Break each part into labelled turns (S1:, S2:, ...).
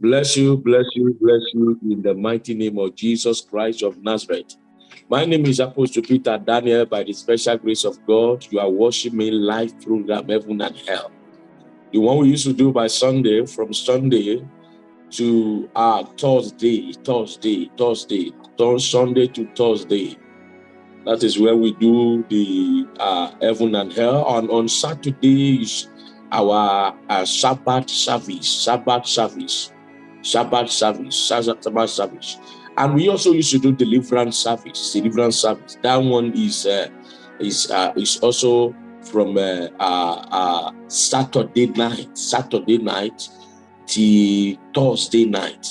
S1: Bless you, bless you, bless you in the mighty name of Jesus Christ of Nazareth. My name is Apostle Peter Daniel. By the special grace of God, you are watching me live program Heaven and Hell. The one we used to do by Sunday, from Sunday to uh, Thursday, Thursday, Thursday, Sunday to Thursday. That is where we do the uh, Heaven and Hell. On, on Saturday is our uh, Sabbath service, Sabbath service, Sabbath service, Sabbath service. And we also used to do deliverance service, deliverance service. That one is uh, is uh, is also from uh, uh, uh, Saturday night, Saturday night till Thursday night.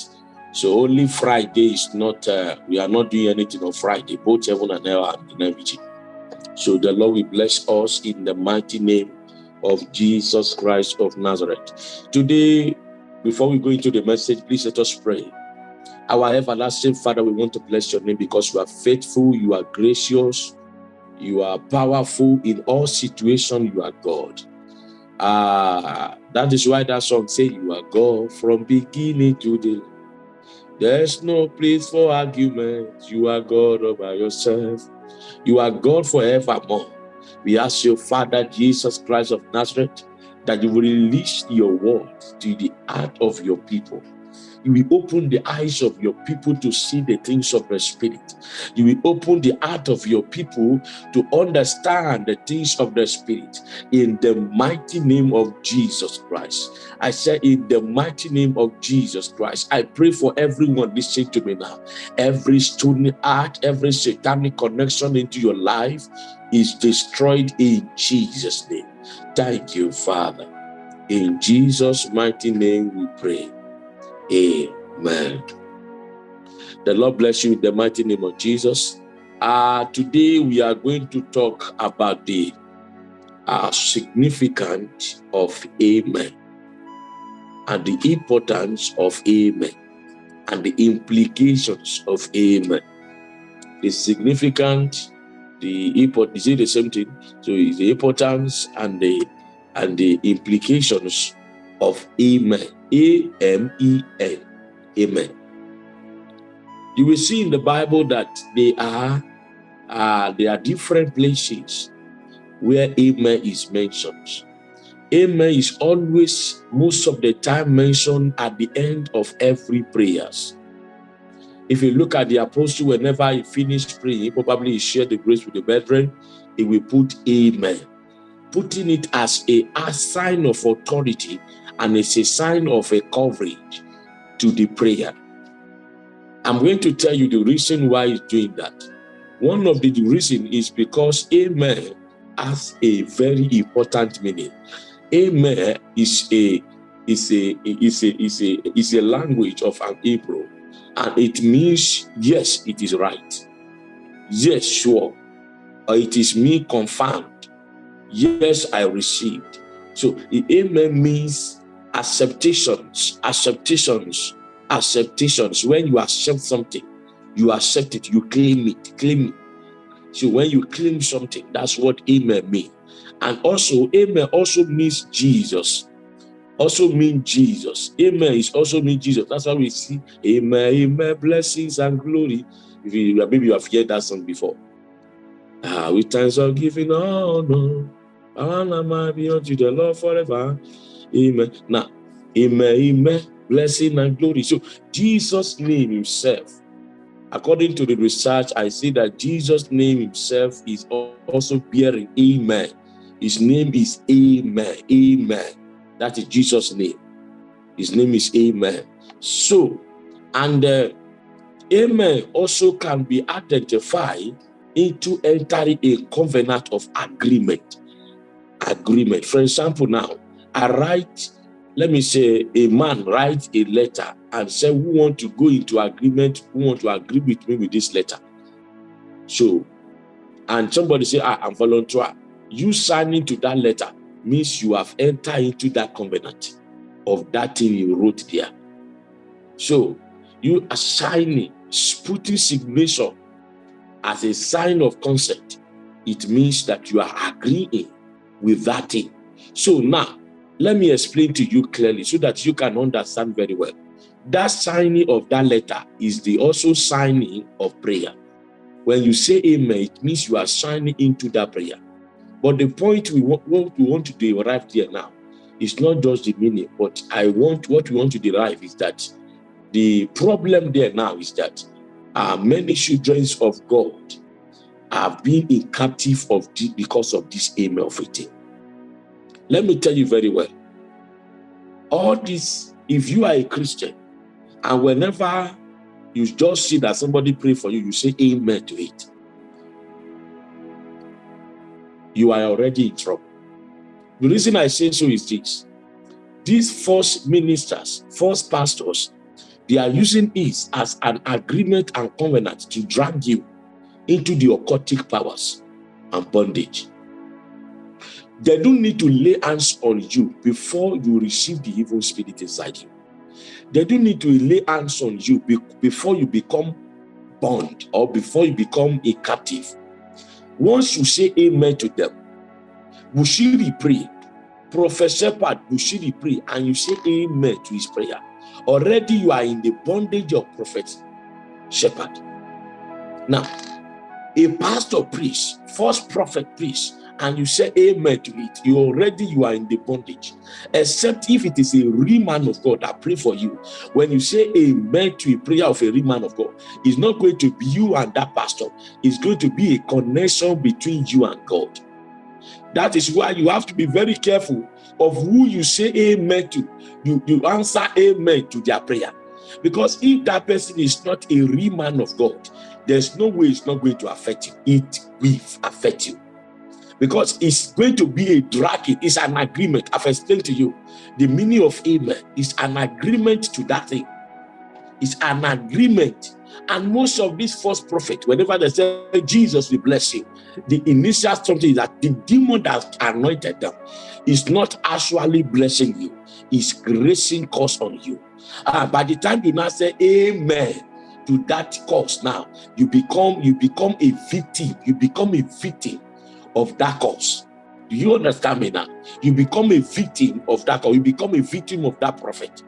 S1: So only Friday is not, uh, we are not doing anything on Friday, both heaven and hell and in everything. So the Lord will bless us in the mighty name of Jesus Christ of Nazareth. Today, before we go into the message, please let us pray. Our everlasting Father, we want to bless your name because you are faithful, you are gracious, you are powerful in all situations, you are God. Uh, that is why that song say you are God from beginning to the there's no place for argument. You are God all by yourself. You are God forevermore. We ask you, Father Jesus Christ of Nazareth, that you will release your word to the heart of your people you will open the eyes of your people to see the things of the spirit. You will open the heart of your people to understand the things of the spirit in the mighty name of Jesus Christ. I say in the mighty name of Jesus Christ, I pray for everyone listening to me now. Every stony heart, every satanic connection into your life is destroyed in Jesus' name. Thank you, Father. In Jesus' mighty name we pray. Amen. The Lord bless you in the mighty name of Jesus. Uh, today we are going to talk about the uh, significance of Amen and the importance of Amen and the implications of Amen. The significance, the import, is it the same thing? So the importance and the and the implications of Amen. A-M-E-N. Amen. You will see in the Bible that they are uh, there are different places where Amen is mentioned. Amen is always, most of the time, mentioned at the end of every prayers. If you look at the apostle, whenever he finished praying, he probably shared the grace with the brethren, he will put Amen, putting it as a, a sign of authority and it's a sign of a coverage to the prayer. I'm going to tell you the reason why he's doing that. One of the reason is because amen has a very important meaning. Amen is a is a is a is a is a language of an Hebrew, and it means yes, it is right. Yes, sure. It is me confirmed. Yes, I received. So the amen means acceptations, acceptations, acceptations. When you accept something, you accept it, you claim it, claim it. So when you claim something, that's what amen means. And also, amen also means Jesus. Also mean Jesus. Amen is also mean Jesus. That's why we see amen, amen, blessings and glory. If you maybe you have heard that song before. Ah, with times of giving honor, honor might be unto the Lord forever. Amen. Now, amen, amen, blessing and glory. So Jesus' name himself, according to the research, I see that Jesus' name himself is also bearing amen. His name is amen, amen. That is Jesus' name. His name is amen. So, and uh, amen also can be identified into entering a covenant of agreement. Agreement. For example, now, I write, let me say, a man writes a letter and say, who want to go into agreement, who want to agree with me with this letter. So, and somebody say, ah, I'm volunteer. You signing to that letter means you have entered into that covenant of that thing you wrote there. So, you are signing, putting signature as a sign of consent. It means that you are agreeing with that thing. So now, let me explain to you clearly so that you can understand very well. that signing of that letter is the also signing of prayer. When you say amen, it means you are signing into that prayer. But the point we want, we want to derive here now is not just the meaning, but I want what we want to derive is that the problem there now is that uh, many children of God have been in captive of the, because of this amen of it. Let me tell you very well. All this, if you are a Christian, and whenever you just see that somebody pray for you, you say amen to it. You are already in trouble. The reason I say so is this. These false ministers, false pastors, they are using it as an agreement and covenant to drag you into the occultic powers and bondage. They don't need to lay hands on you before you receive the evil spirit inside you. They don't need to lay hands on you before you become bound or before you become a captive. Once you say amen to them, Bushiri pray, Prophet Shepherd Bushiri pray, and you say amen to his prayer. Already you are in the bondage of Prophet Shepherd. Now, a pastor preach, false prophet preach, and you say amen to it, you already you are in the bondage. Except if it is a real man of God that pray for you. When you say amen to a prayer of a real man of God, it's not going to be you and that pastor. It's going to be a connection between you and God. That is why you have to be very careful of who you say amen to. You, you answer amen to their prayer. Because if that person is not a real man of God, there's no way it's not going to affect you. It will affect you because it's going to be a dragging, it's an agreement. I've explained to you the meaning of amen is an agreement to that thing. It's an agreement. And most of these false prophets, whenever they say Jesus will bless you, the initial something that the demon that anointed them is not actually blessing you, it's gracing cause on you. Uh, by the time you now say amen to that cause now, you become you become a victim, you become a victim of that cause. Do you understand me now? You become a victim of that cause. You become a victim of that prophet.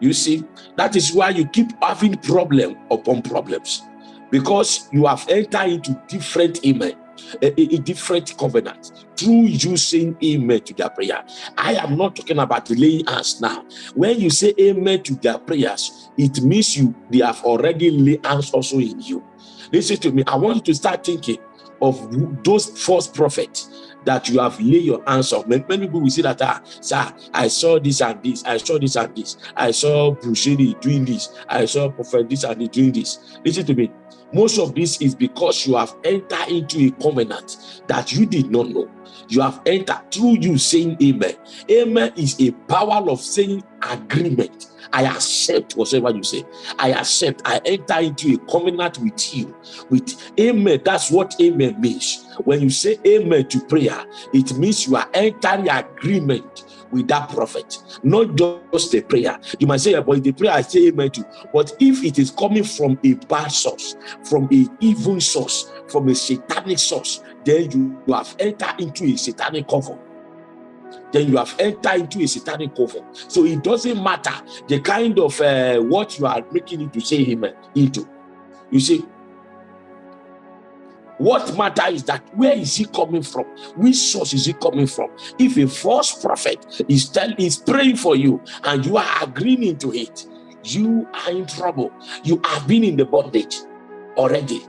S1: You see, that is why you keep having problem upon problems because you have entered into different amen, a, a, different covenant through you saying amen to their prayer. I am not talking about laying hands now. When you say amen to their prayers, it means you they have already laid hands also in you. Listen to me. I want you to start thinking of those false prophets that you have laid your hands on. Many, people will say that, ah, sir, I saw this and this, I saw this and this, I saw Bushiri doing this, I saw Prophet this and this doing this. Listen to me. Most of this is because you have entered into a covenant that you did not know. You have entered through you saying amen. Amen is a power of saying agreement I accept whatever you say. I accept. I enter into a covenant with you. With amen. That's what amen means. When you say amen to prayer, it means you are entering agreement with that prophet, not just a prayer. You might say, but the prayer I say amen to. But if it is coming from a bad source, from a evil source, from a satanic source, then you have entered into a satanic covenant then you have entered into a satanic covenant. So it doesn't matter the kind of uh, what you are making it to say him into. You see, what matter is that where is he coming from? Which source is he coming from? If a false prophet is telling is praying for you and you are agreeing into it, you are in trouble. You have been in the bondage already.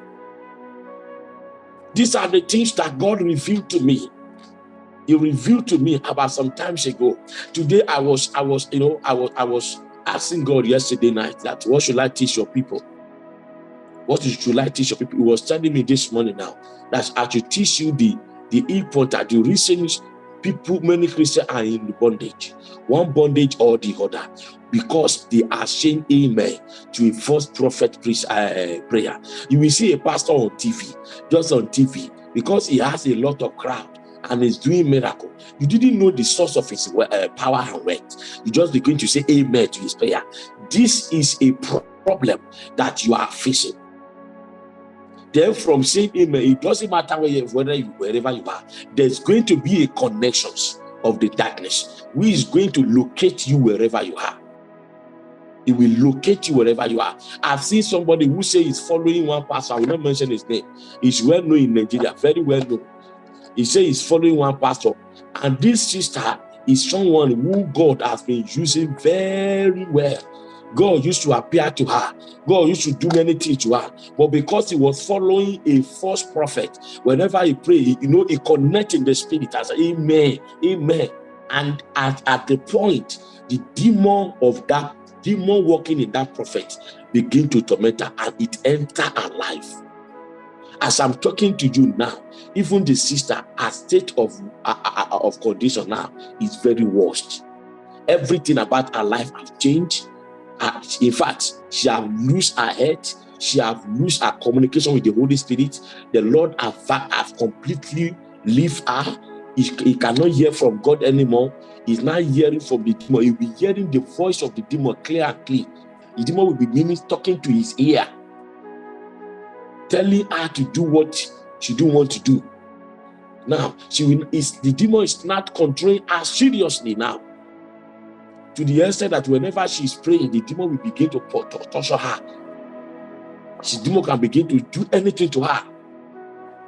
S1: These are the things that God revealed to me he revealed to me about some times ago. Today I was, I was, you know, I was, I was asking God yesterday night that what should I teach your people? What should I teach your people? He was telling me this morning now that I should teach you the the important, the reasons people, many Christians are in bondage, one bondage or the other, because they are saying amen to a false prophet uh, prayer. You will see a pastor on TV, just on TV, because he has a lot of crowd and is doing miracle. You didn't know the source of his uh, power and weight. You just begin to say amen to his prayer. This is a problem that you are facing. Then from saying amen, it doesn't matter where you, whether you, wherever you are, there's going to be a connections of the darkness who is going to locate you wherever you are. It will locate you wherever you are. I've seen somebody who say he's following one pastor. I will not mention his name. He's well known in Nigeria, very well known. He say he's following one pastor. And this sister is someone who God has been using very well. God used to appear to her. God used to do many things to her. But because he was following a false prophet, whenever he prayed, you know, he connected the spirit as amen, amen. And at, at the point, the demon of that demon working in that prophet begin to torment her and it enter her life. As I'm talking to you now, even the sister, her state of, uh, uh, uh, of condition now is very worst. Everything about her life has changed. Uh, in fact, she have lost her head. She have lost her communication with the Holy Spirit. The Lord have, have completely left her. He, he cannot hear from God anymore. He's not hearing from the demon. He'll be hearing the voice of the demon clear and clear. The demon will be meaning talking to his ear, telling her to do what she don't want to do. Now, she will, is the demon is not controlling her seriously now. To the extent that whenever she is praying, the demon will begin to torture her. The demon can begin to do anything to her,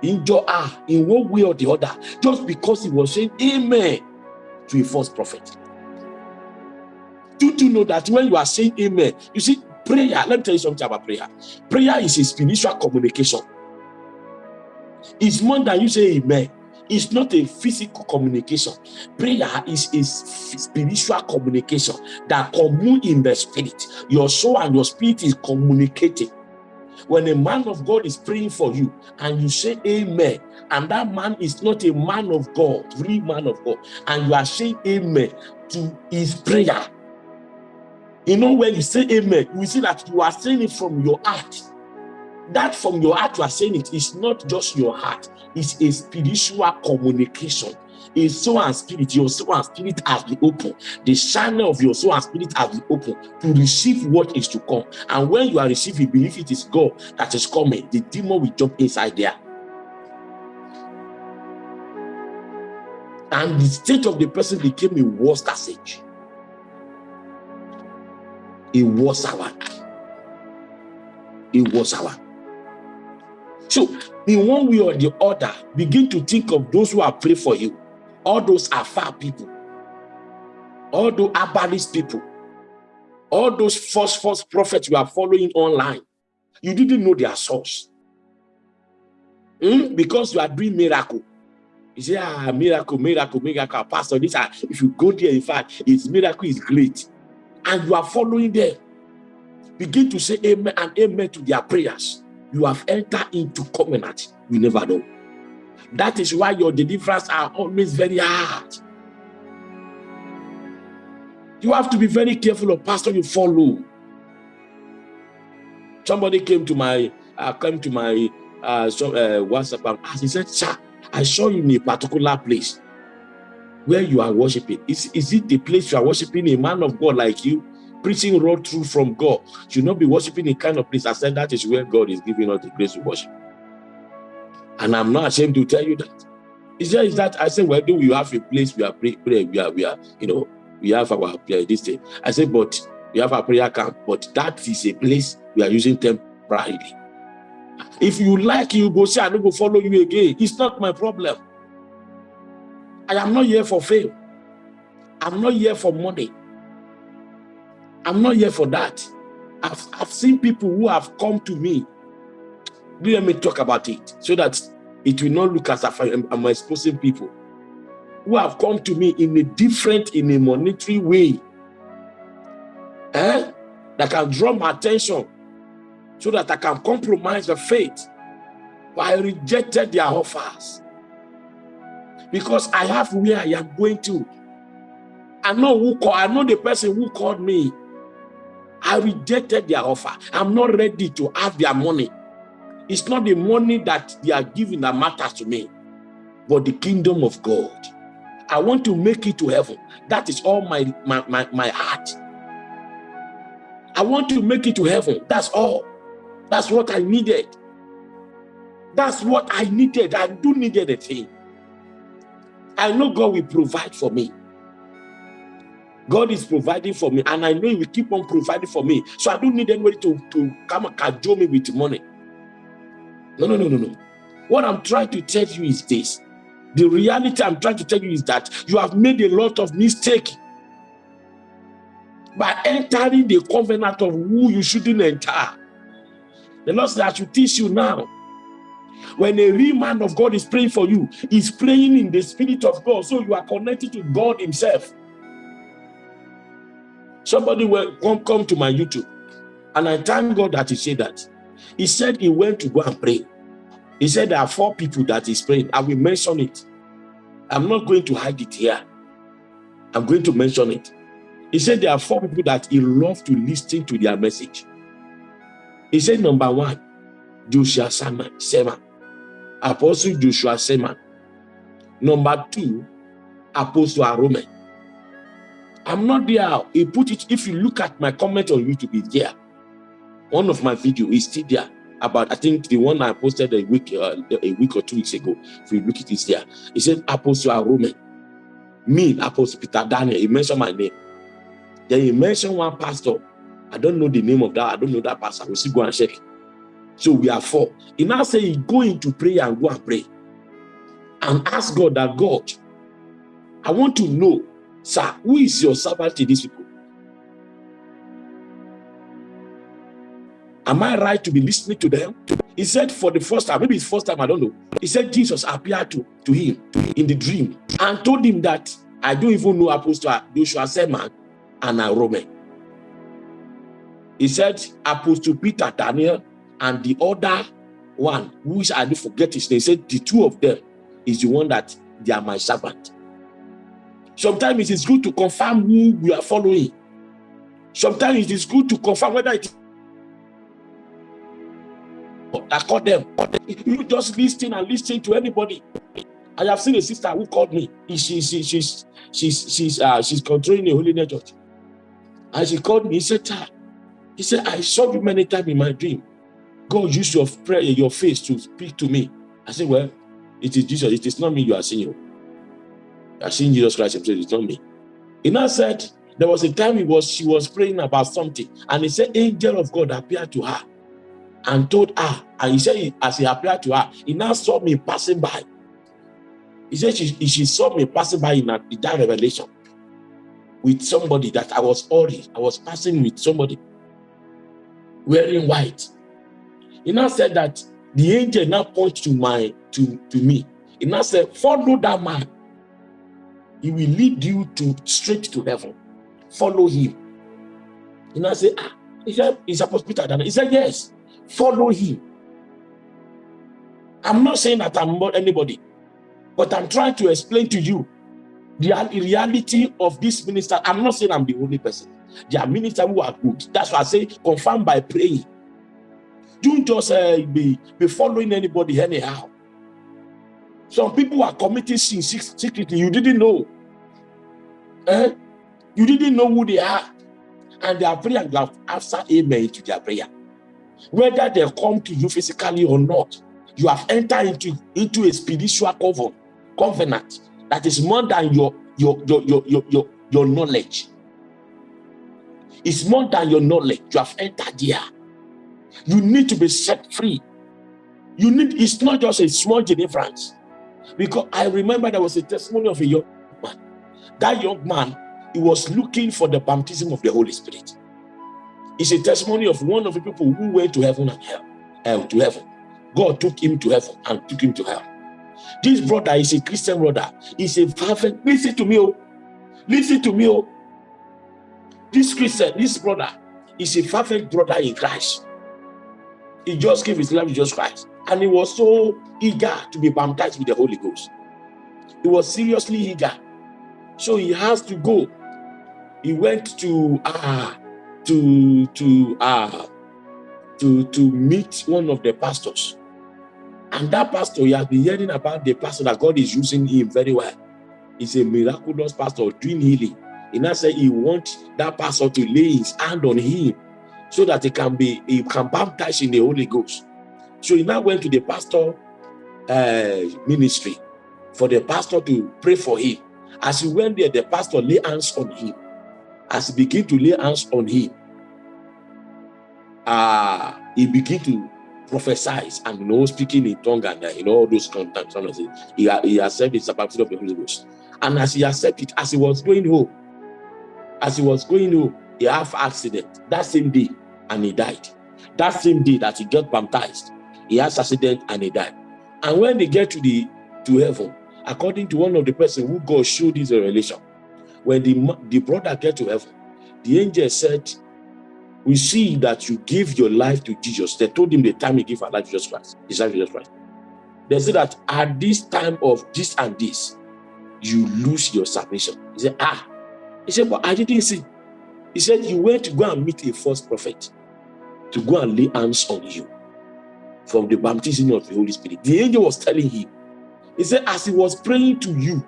S1: injure her in one way or the other, just because he was saying amen to a false prophet. Do you know that when you are saying amen, you see, prayer, let me tell you something about prayer. Prayer is a spiritual communication. It's more than you say amen. It's not a physical communication. Prayer is a spiritual communication that commune in the spirit. Your soul and your spirit is communicating. When a man of God is praying for you and you say amen, and that man is not a man of God, real man of God, and you are saying amen to his prayer, you know, when you say amen, you see that you are saying it from your heart. That from your heart, you are saying it is not just your heart, it's a spiritual communication. A soul and spirit, your soul and spirit has been open. The channel of your soul and spirit has been open to receive what is to come. And when you are receiving, believe it is God that is coming, the demon will jump inside there. And the state of the person became a worse passage. A was our. A was our. So, in one way or the other, begin to think of those who are praying for you. All those are far people. All those herbalist people. All those false, false prophets you are following online. You didn't know their source. Mm? Because you are doing miracle. You say, ah, miracle, miracle, miracle. Pastor, this, ah, if you go there, in fact, its miracle is great. And you are following them. Begin to say amen and amen to their prayers you have entered into covenant, you never know. That is why your deliverance are always very hard. You have to be very careful of pastor you follow. Somebody came to my uh, came to my uh, so, uh, WhatsApp and asked, he said, sir, I saw you in a particular place where you are worshiping. Is, is it the place you are worshiping a man of God like you? preaching raw truth from God. Should not be worshiping a kind of place. I said that is where God is giving us the grace to worship. And I'm not ashamed to tell you that. It's just that I said, well, do we have a place we are praying, we are, we are, you know, we have our prayer this day. I said, but we have a prayer camp, but that is a place we are using temporarily. If you like, you go say, I don't go follow you again. It's not my problem. I am not here for fame. I'm not here for money. I'm not here for that. I've, I've seen people who have come to me. Let me talk about it so that it will not look as if I'm, I'm exposing people who have come to me in a different, in a monetary way. Eh? That can draw my attention so that I can compromise the faith. But I rejected their offers because I have where I am going to. I know who call, I know the person who called me. I rejected their offer. I'm not ready to have their money. It's not the money that they are giving that matters to me, but the kingdom of God. I want to make it to heaven. That is all my, my, my, my heart. I want to make it to heaven. That's all. That's what I needed. That's what I needed. I do need anything. I know God will provide for me. God is providing for me, and I know He will keep on providing for me. So I don't need anybody to, to come and cajole me with money. No, no, no, no, no. What I'm trying to tell you is this. The reality I'm trying to tell you is that you have made a lot of mistake by entering the covenant of who you shouldn't enter. The Lord said, I should teach you now. When a real man of God is praying for you, he's praying in the spirit of God. So you are connected to God himself. Somebody will come, to my YouTube, and I thank God that he said that. He said he went to go and pray. He said there are four people that he's praying. I will mention it. I'm not going to hide it here. I'm going to mention it. He said there are four people that he loves to listen to their message. He said number one, Joshua Selman, Apostle Joshua Selman. Number two, Apostle Aromen. I'm not there. He put it, if you look at my comment on YouTube, it's there. One of my video is still there. About, I think the one I posted a week, uh, a week or two weeks ago. If you look at it, there. He said Apostle Aromen. Me, Apostle Peter Daniel. He mentioned my name. Then he mentioned one pastor. I don't know the name of that. I don't know that pastor. We'll still go and check. So we are four. He now say, go into prayer and go and pray. And ask God that God, I want to know Sir, who is your servant to these people? Am I right to be listening to them? He said for the first time, maybe it's first time, I don't know. He said Jesus appeared to, to him in the dream and told him that I don't even know Apostle Joshua Selman and a Roman. He said Apostle Peter, Daniel, and the other one, which I do forget his name, said the two of them is the one that they are my servant. Sometimes it is good to confirm who we are following. Sometimes it is good to confirm whether it is that called them. You just listen and listen to anybody. I have seen a sister who called me. She, she, she's she's she's uh, she's controlling the holy church. And she called me, he said, ah. he said, I saw you many times in my dream. God used your prayer, your face to speak to me. I said, Well, it is Jesus, it is not me you are seeing. You. I've seen Jesus Christ himself, it's not me. He now said there was a time he was she was praying about something, and he said, Angel of God appeared to her and told her, and he said, as he appeared to her, he now saw me passing by. He said she, she saw me passing by in, in that revelation with somebody that I was already, I was passing with somebody wearing white. He now said that the angel now pointed to my to, to me. He now said, follow that man he will lead you to straight to heaven. Follow him. And now say, ah, he said, he's supposed to be He said, yes, follow him. I'm not saying that I'm not anybody, but I'm trying to explain to you the reality of this minister. I'm not saying I'm the only person. There are ministers who are good. That's why I say confirm by praying. Don't just uh, be, be following anybody anyhow. Some people are committing sin secretly. You didn't know. Eh? You didn't know who they are. And they are praying have answered amen to their prayer. Whether they come to you physically or not, you have entered into, into a spiritual covenant, covenant that is more than your, your, your, your, your, your, your knowledge. It's more than your knowledge. You have entered here. You need to be set free. You need, it's not just a small deliverance. Because I remember there was a testimony of a young man that young man, he was looking for the baptism of the Holy Spirit. It's a testimony of one of the people who went to heaven and hell, hell to heaven. God took him to heaven and took him to hell. This brother is a Christian brother. He's a perfect. Listen to me, oh. Listen to me, oh. This Christian, this brother, is a perfect brother in Christ. He just gave his life to Jesus Christ. And he was so eager to be baptized with the Holy Ghost. He was seriously eager so he has to go. He went to uh, to to uh, to to meet one of the pastors. And that pastor, he has been hearing about the pastor that God is using him very well. He's a miraculous pastor doing healing. He now said he wants that pastor to lay his hand on him so that he can be he can baptize in the Holy Ghost. So he now went to the pastor uh, ministry for the pastor to pray for him. As he went there, the pastor lay hands on him As he began to lay hands on him, uh, he began to prophesy and you know speaking in tongue and uh, all those contacts. He, he accepted the baptism of the Holy Ghost. And as he accepted, as he was going home, as he was going home, he had accident that same day and he died. That same day that he got baptized, he has accident and he died. And when they get to the to heaven, according to one of the person who God showed this revelation, when the, the brother get to heaven, the angel said, we see that you give your life to Jesus. They told him the time he gave our life to Jesus Christ. His to Jesus Christ. They said that at this time of this and this, you lose your salvation. He said, ah. He said, but I didn't see. He said, you went to go and meet a false prophet to go and lay hands on you from the baptism of the Holy Spirit. The angel was telling him, he said, as he was praying to you,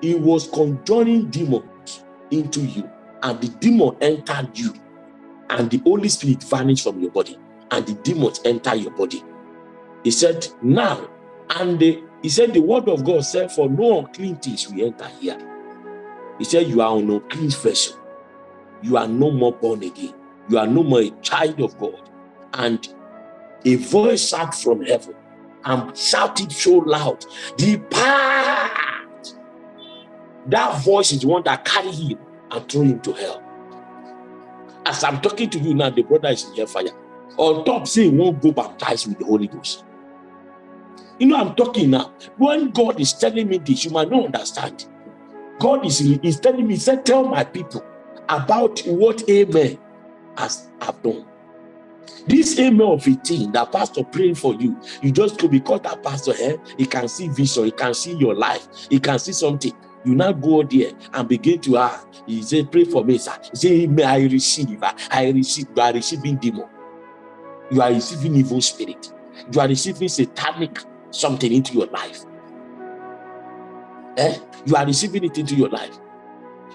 S1: he was conjuring demons into you, and the demon entered you, and the Holy Spirit vanished from your body, and the demons enter your body. He said, now, and the, he said, the word of God said, for no unclean things will enter here. He said, you are an unclean vessel. You are no more born again. You are no more a child of God. And a voice out from heaven and shouted so loud, Depart! That voice is the one that carried him and threw him to hell. As I'm talking to you now, the brother is in hellfire. On top, say he won't go baptized with the Holy Ghost. You know, I'm talking now. When God is telling me this, you might not understand. God is, is telling me, say, tell my people about what Amen has have done. This amen of 18 that pastor praying for you, you just go because that pastor eh, he can see vision, he can see your life, he can see something. You now go there and begin to ask. He said, Pray for me, sir. He said, May I receive. I receive. You are receiving demon. You are receiving evil spirit. You are receiving satanic something into your life. Eh? You are receiving it into your life.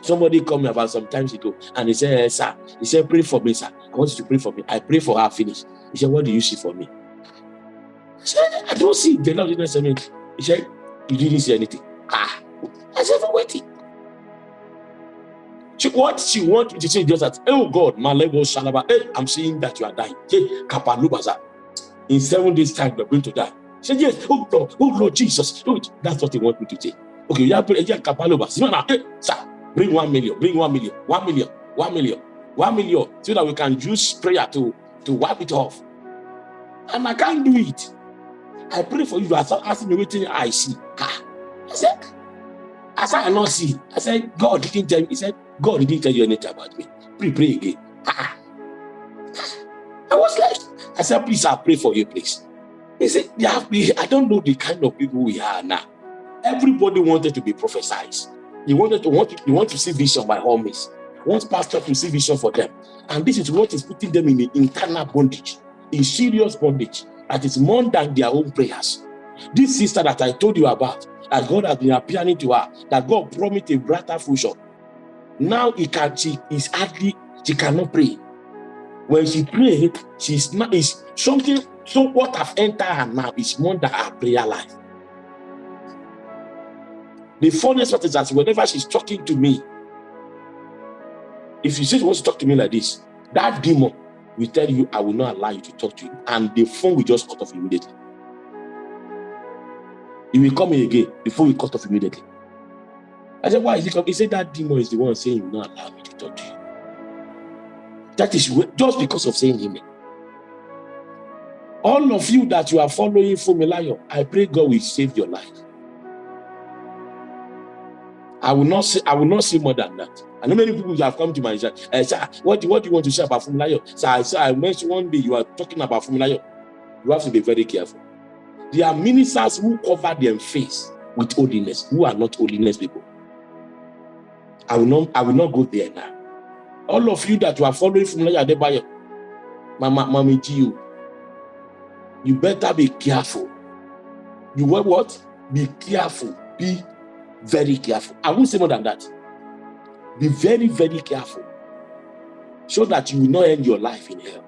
S1: Somebody called me about some time ago and he said, hey, Sir, he said, Pray for me, sir. I want you to pray for me. I pray for her, finish. He said, What do you see for me? I said, I don't see. The Lord didn't say me. He said, You didn't see anything. Ah, I said, For waiting. She, what she wanted to say just that, oh God, my leg was shalaba. Hey, I'm seeing that you are dying. Hey, kapalubaza. In seven days' time, you're going to die. She said, Yes, oh Lord, oh Lord Jesus. Oh, that's what he want me to say. Okay, you have to kapaluba. Hey, sir, Bring one million, bring one million, one million, one million, one million, so that we can use prayer to, to wipe it off. And I can't do it. I pray for you. I start asking me waiting I see. Ah. I said, I said, I not see. I said, God didn't tell me. He said, God didn't tell you anything about me. Pray, pray again. Ah. I was like, I said, please, I'll pray for you, please. He said, yeah, I don't know the kind of people we are now. Everybody wanted to be prophesied. You wanted to want to, you want to see vision by all means. Want pastor to see vision for them. And this is what is putting them in the internal bondage, in serious bondage that is more than their own prayers. This sister that I told you about, that God has been appearing to her, that God promised a brighter future. Now he can she is hardly she cannot pray. When she pray, she's not is something. So what have entered her now is more than her prayer life. The funniest part is that whenever she's talking to me, if you say she wants to talk to me like this, that demon will tell you, I will not allow you to talk to you. And the phone will just cut off immediately. He will come in again, phone will cut off immediately. I said, why is he coming? He said, that demon is the one saying, you will not allow me to talk to you. That is just because of saying amen. All of you that you are following Funmilayo, I pray God will save your life. I will not say I will not say more than that. I know many people have come to my church. Uh, sir, what, what do you want to say about Funmilayo? Sir, I, sir, I mentioned one day you are talking about Funmilayo. You have to be very careful. There are ministers who cover their face with holiness, who are not holiness people. I will not, I will not go there now. All of you that you are following Funmilayo Adebayo, Mama, Mama Gio, you better be careful. You what? Be careful. Be very careful. I won't say more than that. Be very, very careful so that you will not end your life in hell.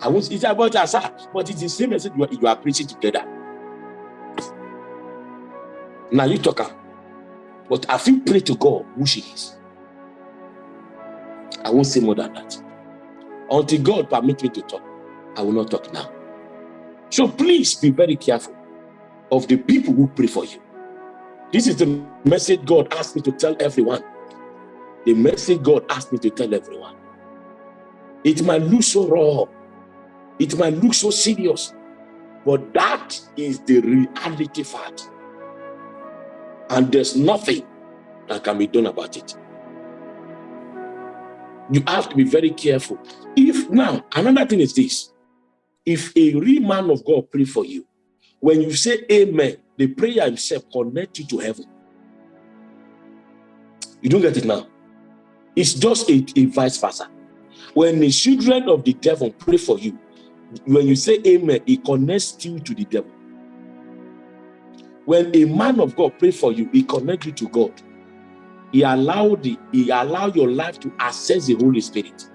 S1: I won't say about sir, but it's the same message you are, you are preaching together. Now you talk, but I feel pray to God who she is. I won't say more than that. Until God permit me to talk, I will not talk now. So please be very careful of the people who pray for you. This is the message God asked me to tell everyone. The message God asked me to tell everyone. It might look so raw. It might look so serious. But that is the reality fact. And there's nothing that can be done about it. You have to be very careful. If now, another thing is this. If a real man of God pray for you, when you say amen, the prayer itself connects you to heaven. You don't get it now. It's just a, a vice versa. When the children of the devil pray for you, when you say amen, it connects you to the devil. When a man of God pray for you, he connects you to God. He allowed the he allow your life to access the Holy Spirit.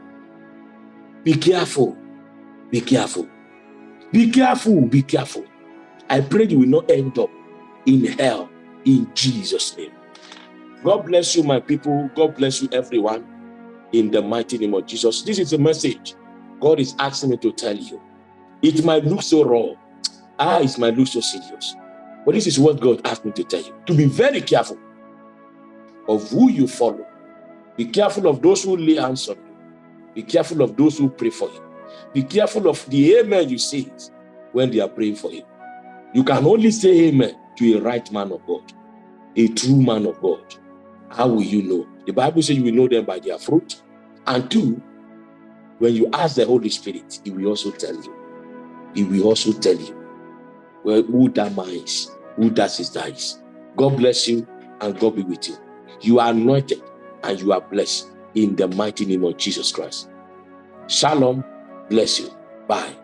S1: Be careful. Be careful. Be careful. Be careful. I pray you will not end up in hell in Jesus' name. God bless you, my people. God bless you, everyone, in the mighty name of Jesus. This is a message God is asking me to tell you. It might look so raw. Ah, it might look so serious. But this is what God asked me to tell you. To be very careful of who you follow. Be careful of those who lay hands on you. Be careful of those who pray for you. Be careful of the amen you say when they are praying for you. You can only say amen to a right man of God, a true man of God. How will you know? The Bible says you will know them by their fruit. And two, when you ask the Holy Spirit, he will also tell you. He will also tell you well, who that minds, who does his dies. God bless you and God be with you. You are anointed and you are blessed in the mighty name of Jesus Christ. Shalom. Bless you. Bye.